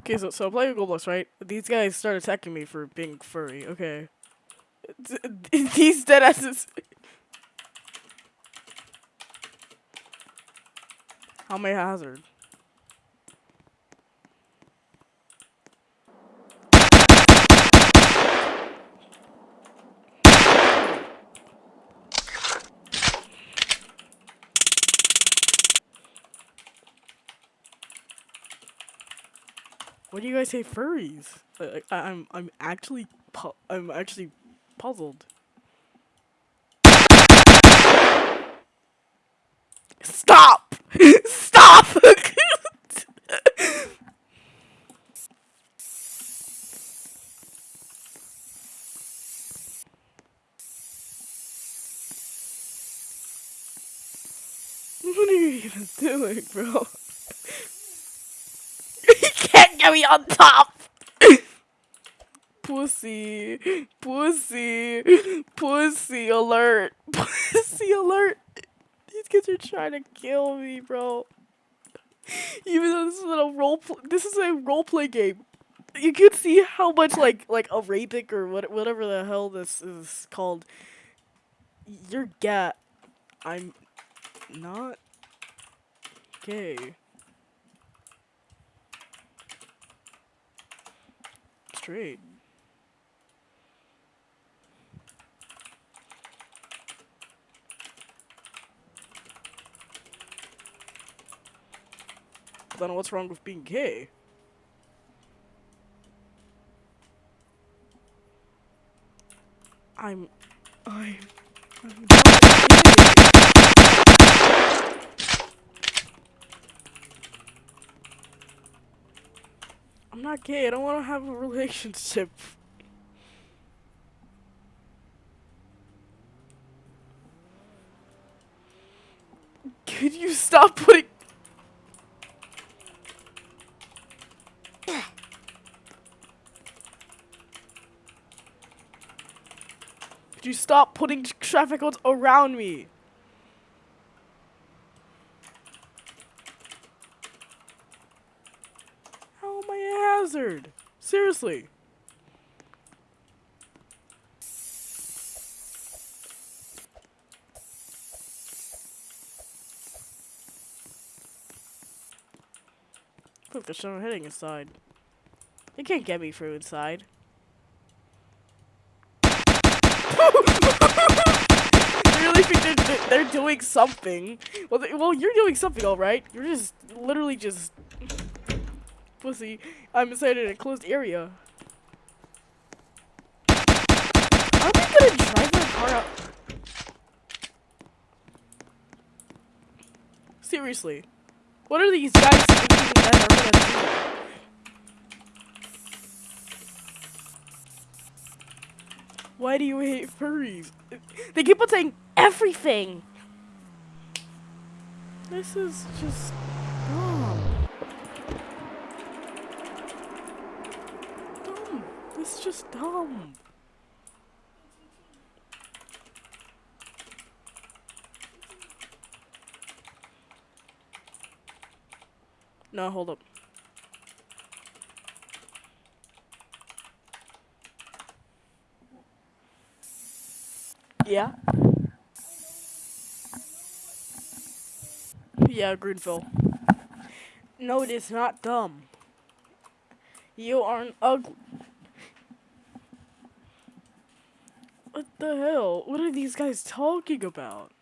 Okay, so so I'm playing Roblox, right? These guys start attacking me for being furry. Okay. These dead asses. How may hazard? What do you guys say furries? Like, I, I'm I'm actually I'm actually puzzled. Stop! Stop! what are you even doing, bro? you me on top! Pussy, pussy, pussy alert, pussy alert. These kids are trying to kill me, bro. Even though this is a role, pl- this is a role play game. You can see how much like like a Arabic or what whatever the hell this is called. You're gat. I'm not gay. Straight. Then what's wrong with being gay? I'm, I'm, I'm not gay. I'm not gay. I don't want to have a relationship. Could you stop putting Could you stop putting traffic cones around me? How am I a hazard? Seriously. Look, there's someone hitting inside. They can't get me through inside. Really think they're, they're- they're doing something. Well, they, well, you're doing something, all right. You're just literally just pussy. I'm inside an enclosed area. Are they gonna drive their car out? Seriously, what are these guys thinking that are gonna do? Why do you hate furries? They keep on saying everything. This is just dumb. Is just dumb. No, hold up. Yeah. Yeah, Greenville. No, it is not dumb. You are an ugly. What the hell? What are these guys talking about?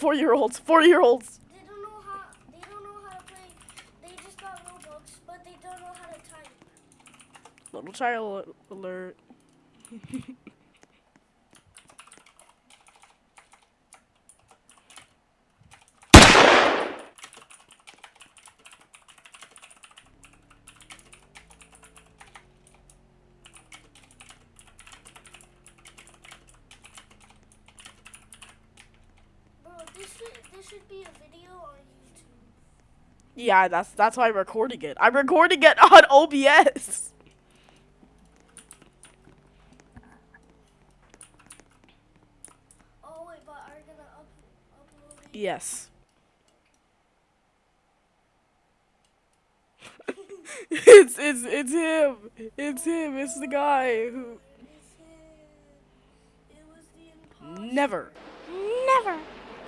Four year olds. Four year olds. They don't know how. They don't know how to play. They just got but they don't know how to type. Little child alert. Bro, this should be a video on YouTube. Yeah, that's that's why I'm recording it. I'm recording it on OBS. Oh wait, but are you gonna up, upload it? Yes. it's it's it's him. It's him. It's the guy who It's him. It was the never, never, never.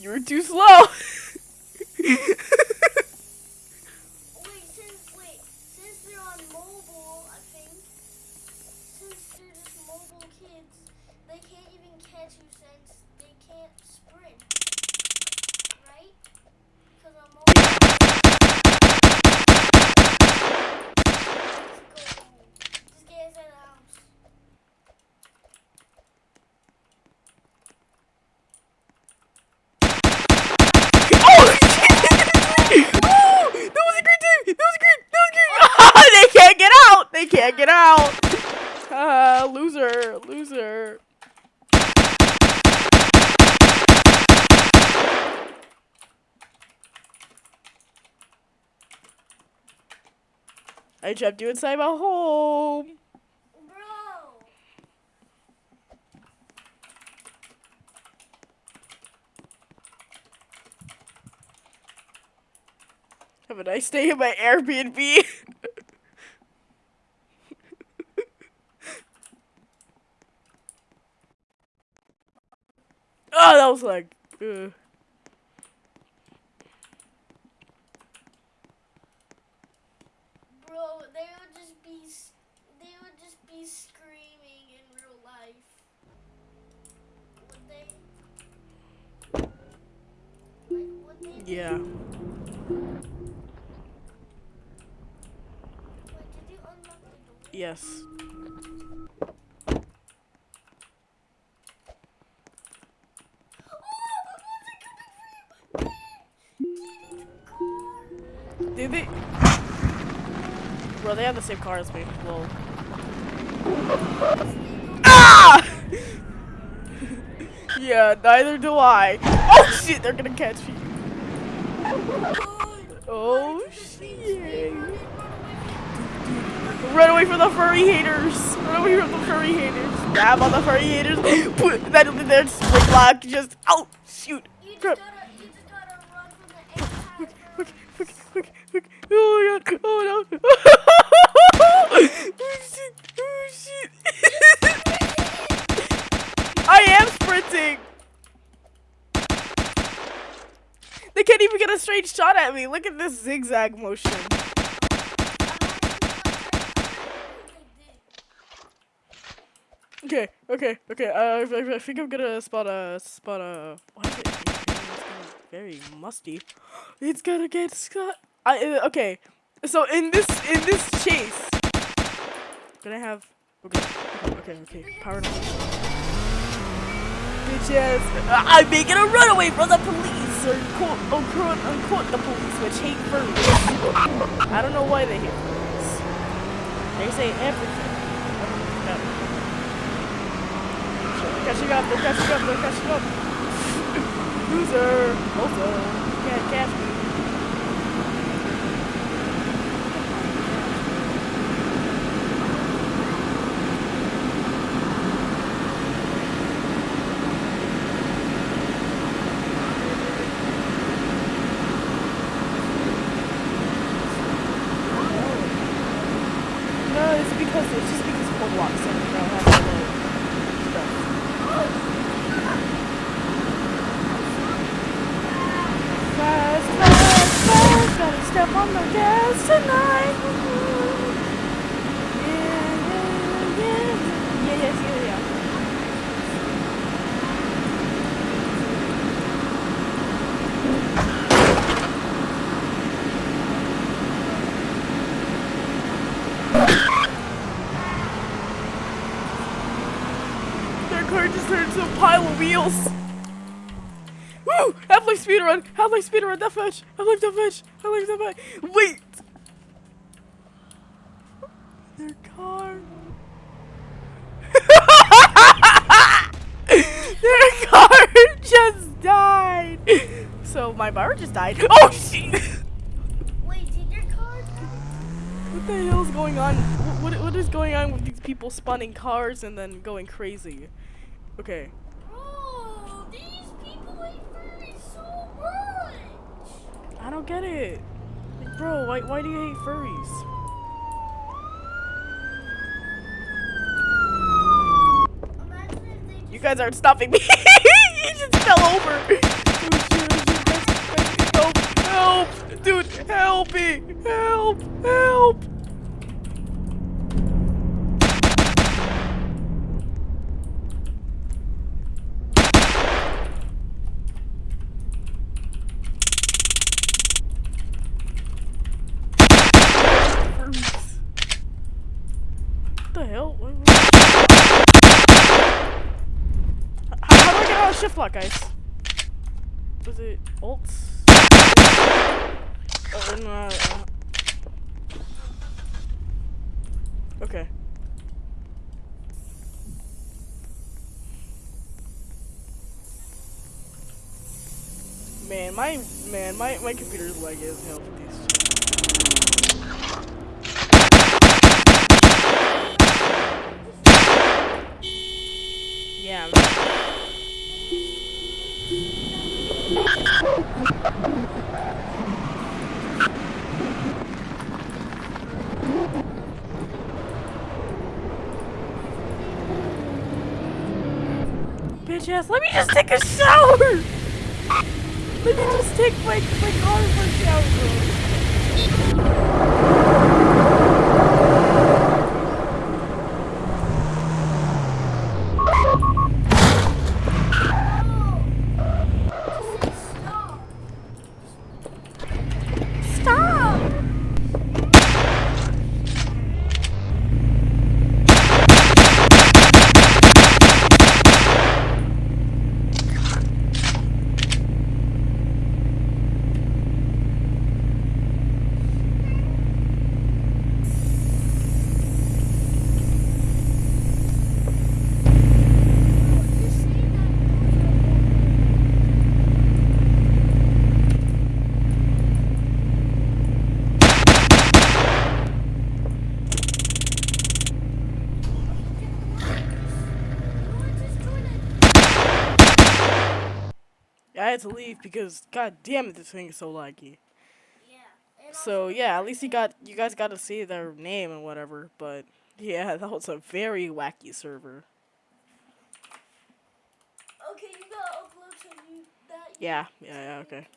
You're too slow. Wait, since wait, since they're on mobile, I think since they're just mobile kids, they can't even catch you since they can't sprint, right? Because. Let's go. Just get inside the house. oh! Ooh, that was a great time. That was a great. That was great. they can't get out. They can't get out. Ah, loser. I trapped you inside my home. Have a nice day in my Airbnb. that was like. Uh. Bro, they would just be they would just be screaming in real life. Would they? Like, would they? Yeah. Wait, did you unlock the door? Yes. They have the same car as me. Lol. Ah! yeah, neither do I. Oh shit, they're gonna catch me. Oh shit. Run away from the furry haters. Run away from the furry haters. Grab on the furry haters. Put that in their spring lock. Just oh shoot. Crap. gotta, you just gotta run from the anti Okay, okay, okay, okay. Oh my god. Oh no. oh shit. Oh shit. I am sprinting. They can't even get a straight shot at me. Look at this zigzag motion. Okay, okay, okay. Uh, I, I- think I'm gonna spot a spot a. Why is it? Very musty. It's gonna get Scott. I uh, okay. So in this in this chase, gonna have. Okay, okay, okay. Power on. Bitches, I'm making a runaway from the police, or quote unquote, unquote the police, which hate furries. I don't know why they hate furries. They say everything. Catching up, they're catching up, they're catching up. Loser. Also, can't catch me. on the gas tonight. Yeah, yeah, yeah. Yeah, yes, yeah, yeah. Their car just turned into a pile of wheels. Woo! Half-Life speedrun! Half-Life speedrun! That fetch! Half-Life that fetch! Half-Life that fetch! Wait! Their car... Their car just died! So my bar just died. Oh shit! Wait, did your car die? What the hell is going on? Wh- What, what is going on with these people spawning cars and then going crazy? Okay. Bro, these people hate furries so much. I don't get it. Like, bro, why, why do you hate furries? Imagine if they just You guys aren't stopping me. he just fell over. Shit, shit, guys, guys, Help, help, dude, help me, help, help. Furries. What the hell? What- what- how, how do I get out of shift lock, guys? Was it? Oh, no, okay. Man, my man, my my computer's lag is hell with these. Yeah. Ass, let me just take a shower! Let me just take my, my car for a shower. stop. Stop! You're saying I had to leave because god damn it this thing is so laggy. Yeah. So yeah, at least you got you guys got to see their name and whatever, but yeah, that was a very wacky server. Okay, you gotta upload to you that. Yeah, yeah, yeah, okay.